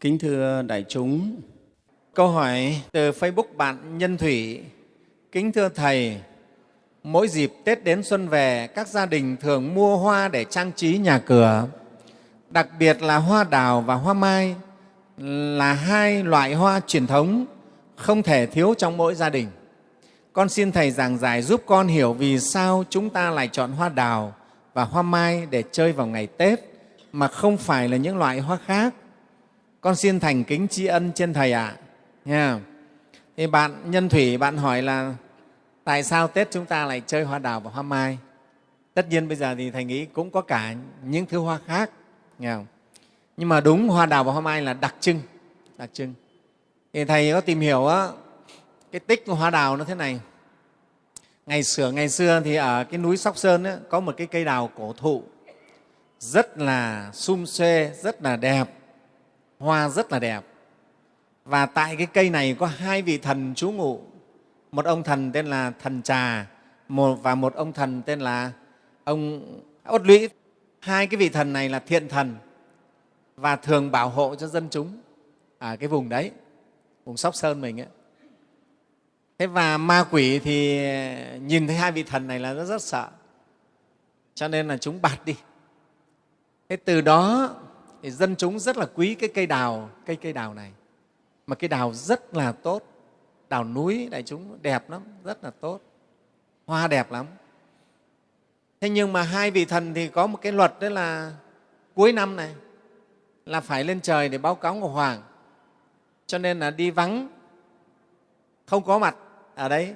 Kính thưa đại chúng, câu hỏi từ Facebook bạn Nhân Thủy. Kính thưa Thầy, mỗi dịp Tết đến xuân về, các gia đình thường mua hoa để trang trí nhà cửa, đặc biệt là hoa đào và hoa mai là hai loại hoa truyền thống không thể thiếu trong mỗi gia đình. Con xin Thầy giảng giải giúp con hiểu vì sao chúng ta lại chọn hoa đào và hoa mai để chơi vào ngày Tết mà không phải là những loại hoa khác. Con xin thành kính tri ân trên Thầy ạ. À. Nha. Thì bạn Nhân Thủy, bạn hỏi là tại sao Tết chúng ta lại chơi hoa đào và hoa mai? Tất nhiên bây giờ thì Thầy nghĩ cũng có cả những thứ hoa khác. Nghe không? Nhưng mà đúng hoa đào và hoa mai là đặc trưng. Đặc trưng. Thì Thầy có tìm hiểu á, cái tích của hoa đào nó thế này. Ngày xưa, ngày xưa thì ở cái núi Sóc Sơn ấy, có một cái cây đào cổ thụ rất là sum xuê, rất là đẹp, hoa rất là đẹp. Và tại cái cây này có hai vị thần trú ngụ, một ông thần tên là thần trà một và một ông thần tên là ông ốt lũy. Hai cái vị thần này là thiện thần và thường bảo hộ cho dân chúng ở cái vùng đấy, vùng Sóc Sơn mình ấy. Thế và ma quỷ thì nhìn thấy hai vị thần này là nó rất sợ, cho nên là chúng bạt đi. Thế từ đó thì dân chúng rất là quý cái cây đào, cây cây đào này. Mà cây đào rất là tốt, đào núi đại chúng đẹp lắm, rất là tốt, hoa đẹp lắm. Thế nhưng mà hai vị thần thì có một cái luật đó là cuối năm này là phải lên trời để báo cáo Ngọc Hoàng. Cho nên là đi vắng, không có mặt ở đấy.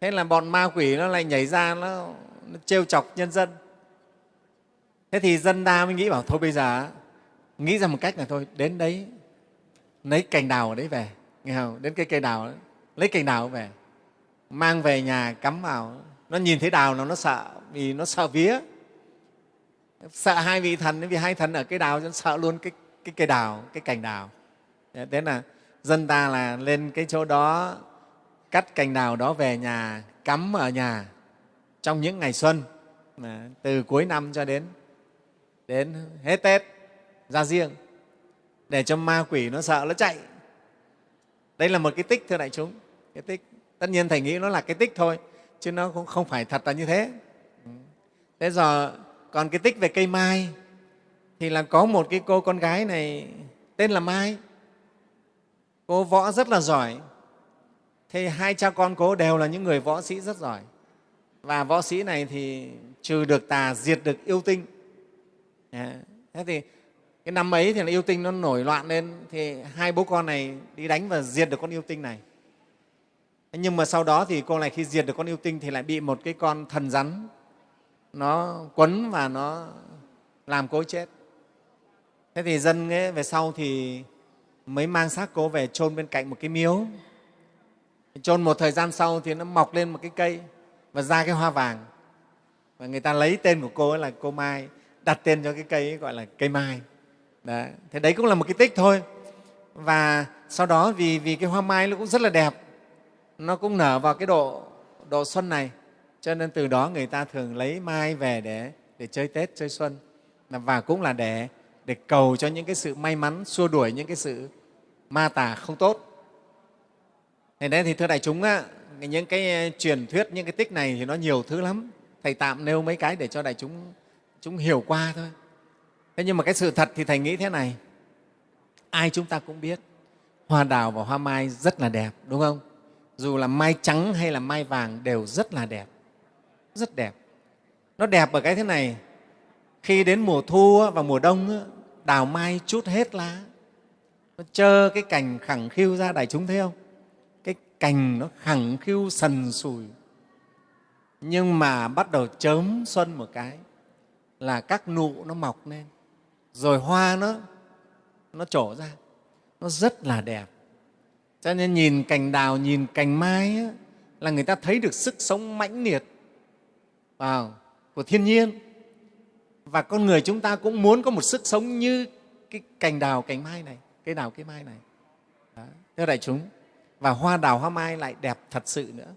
Thế là bọn ma quỷ nó lại nhảy ra, nó, nó trêu chọc nhân dân. Thế thì dân ta mới nghĩ bảo thôi bây giờ nghĩ ra một cách là thôi đến đấy lấy cành đào ở đấy về. Nghe không? Đến cái cây đào đấy, lấy cành đào về mang về nhà cắm vào. Nó nhìn thấy đào nó nó sợ vì nó sợ vía. Sợ hai vị thần vì hai thần ở cây đào nó sợ luôn cái, cái cây đào cái cành đào. Thế là dân ta là lên cái chỗ đó cắt cành đào đó về nhà cắm ở nhà trong những ngày xuân từ cuối năm cho đến đến hết tết ra riêng, để cho ma quỷ nó sợ nó chạy. Đây là một cái tích, thưa đại chúng. Cái tích, tất nhiên thầy nghĩ nó là cái tích thôi, chứ nó cũng không phải thật là như thế. Thế giờ còn cái tích về cây mai, thì là có một cái cô con gái này tên là mai. Cô võ rất là giỏi. Thế hai cha con cô đều là những người võ sĩ rất giỏi. Và võ sĩ này thì trừ được tà, diệt được yêu tinh. Dạ. thế thì cái năm ấy thì là yêu tinh nó nổi loạn lên thì hai bố con này đi đánh và diệt được con yêu tinh này. Nhưng mà sau đó thì cô này khi diệt được con yêu tinh thì lại bị một cái con thần rắn nó quấn và nó làm cô chết. Thế thì dân ấy, về sau thì mới mang xác cô về chôn bên cạnh một cái miếu. Chôn một thời gian sau thì nó mọc lên một cái cây và ra cái hoa vàng. Và người ta lấy tên của cô ấy là cô mai đặt tên cho cái cây ấy gọi là cây mai. Đấy. thế đấy cũng là một cái tích thôi. Và sau đó vì, vì cái hoa mai nó cũng rất là đẹp nó cũng nở vào cái độ, độ xuân này cho nên từ đó người ta thường lấy mai về để, để chơi tết chơi xuân. Và cũng là để, để cầu cho những cái sự may mắn xua đuổi những cái sự ma tà không tốt. Thế nên thì thưa đại chúng á, những cái ờ, truyền thuyết những cái tích này thì nó nhiều thứ lắm. Thầy tạm nêu mấy cái để cho đại chúng chúng hiểu qua thôi. Thế nhưng mà cái sự thật thì thầy nghĩ thế này. Ai chúng ta cũng biết, hoa đào và hoa mai rất là đẹp, đúng không? Dù là mai trắng hay là mai vàng đều rất là đẹp. Rất đẹp. Nó đẹp ở cái thế này. Khi đến mùa thu và mùa đông đào mai chút hết lá. Nó trơ cái cành khẳng khiu ra đại chúng thấy không? Cái cành nó khẳng khiu sần sùi. Nhưng mà bắt đầu chớm xuân một cái là các nụ nó mọc lên. Rồi hoa nó nó trổ ra. Nó rất là đẹp. Cho nên nhìn cành đào nhìn cành mai á, là người ta thấy được sức sống mãnh liệt vào của thiên nhiên. Và con người chúng ta cũng muốn có một sức sống như cái cành đào cành mai này cây đào cây mai này. Đó. thưa đại chúng và hoa đào hoa mai lại đẹp thật sự nữa.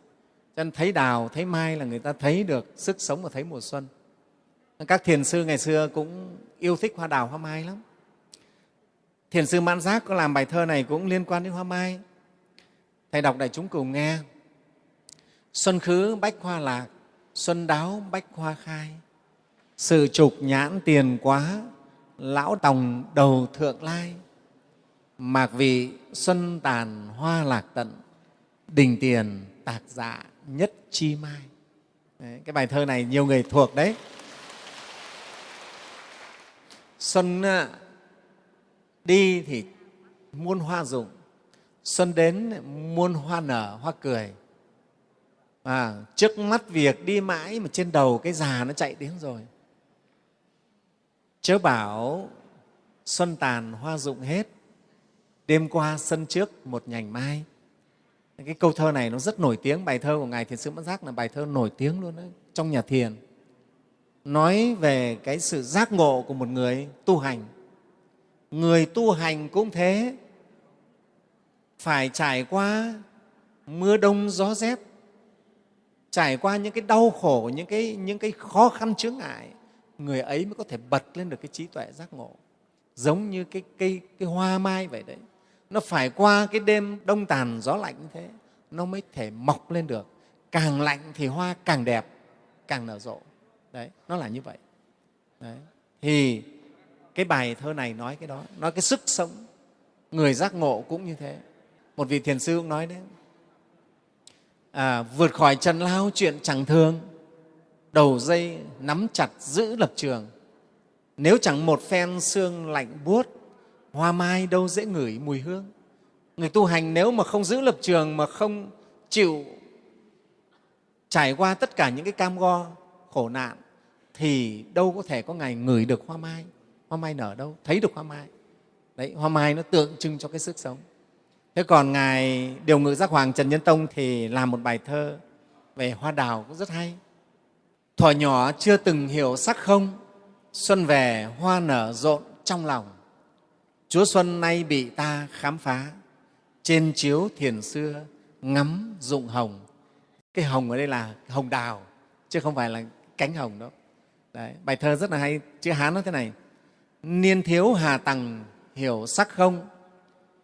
Cho nên thấy đào thấy mai là người ta thấy được sức sống và thấy mùa xuân các thiền sư ngày xưa cũng yêu thích hoa đào hoa mai lắm. Thiền sư mãn giác có làm bài thơ này cũng liên quan đến hoa mai. Thầy đọc đại chúng cùng nghe. Xuân khứ bách hoa lạc xuân đáo bách hoa khai. Sự trục nhãn tiền quá lão tòng đầu thượng lai. Mạc vị xuân tàn hoa lạc tận đình tiền tạc dạ nhất chi mai. Đấy, cái bài thơ này nhiều người thuộc đấy xuân đi thì muôn hoa rụng xuân đến muôn hoa nở hoa cười. À, trước mắt việc đi mãi mà trên đầu cái già nó chạy đến rồi. Chớ bảo xuân tàn hoa rụng hết đêm qua sân trước một nhành mai. Cái câu thơ này nó rất nổi tiếng bài thơ của ngài thiền sư Mẫn giác là bài thơ nổi tiếng luôn đấy trong nhà thiền nói về cái sự giác ngộ của một người tu hành. Người tu hành cũng thế. Phải trải qua mưa đông gió rét trải qua những cái đau khổ những cái, những cái khó khăn chướng ngại người ấy mới có thể bật lên được cái trí tuệ giác ngộ. Giống như cái cây cái hoa mai vậy đấy. Nó phải qua cái đêm đông tàn gió lạnh như thế nó mới thể mọc lên được. Càng lạnh thì hoa càng đẹp càng nở rộ đấy nó là như vậy. Đấy. thì cái bài thơ này nói cái đó nói cái sức sống người giác ngộ cũng như thế. Một vị thiền sư cũng nói đấy. À, vượt khỏi trần lao chuyện chẳng thường đầu dây nắm chặt giữ lập trường. Nếu chẳng một phen xương lạnh buốt hoa mai đâu dễ ngửi mùi hương. Người tu hành nếu mà không giữ lập trường mà không chịu trải qua tất cả những cái cam go khổ nạn thì đâu có thể có ngày ngửi được hoa mai. Hoa mai nở đâu? Thấy được hoa mai. Đấy, hoa mai nó tượng trưng cho cái sức sống. Thế còn ngài điều ngự giác hoàng trần nhân tông thì làm một bài thơ về hoa đào cũng rất hay. Thuở nhỏ chưa từng hiểu sắc không, xuân về hoa nở rộn trong lòng. Chúa xuân nay bị ta khám phá, trên chiếu thiền xưa ngắm dụng hồng. Cái hồng ở đây là hồng đào, chứ không phải là cánh hồng đó, Đấy, bài thơ rất là hay chữ hán nó thế này. Niên thiếu hà tằng hiểu sắc không?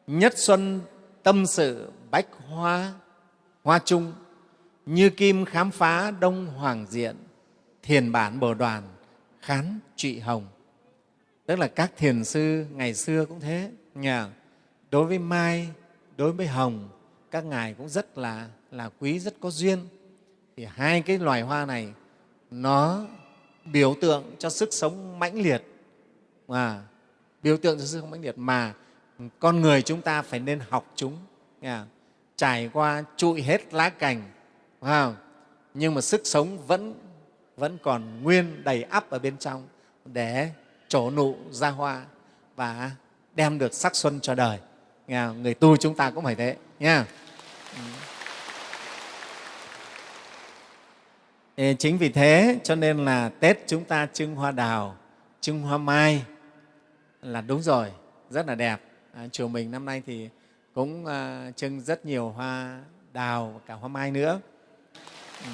Nhất xuân tâm sự bách hoa hoa trung. Như kim khám phá đông hoàng diện thiền bản bồ đoàn khán trụy hồng. Tức là các thiền sư ngày xưa cũng thế nhà đối với mai đối với hồng các ngài cũng rất là là quý rất có duyên. Thì hai cái loài hoa này nó biểu tượng cho sức sống mãnh liệt. Mà biểu tượng cho sức sống mãnh liệt mà con người chúng ta phải nên học chúng. À, trải qua trụi hết lá cành không? nhưng mà sức sống vẫn vẫn còn nguyên đầy ắp ở bên trong để trổ nụ ra hoa và đem được sắc xuân cho đời. Người tu chúng ta cũng phải thế nha chính vì thế cho nên là tết chúng ta trưng hoa đào trưng hoa mai là đúng rồi rất là đẹp à, chùa mình năm nay thì cũng uh, trưng rất nhiều hoa đào và cả hoa mai nữa ừ.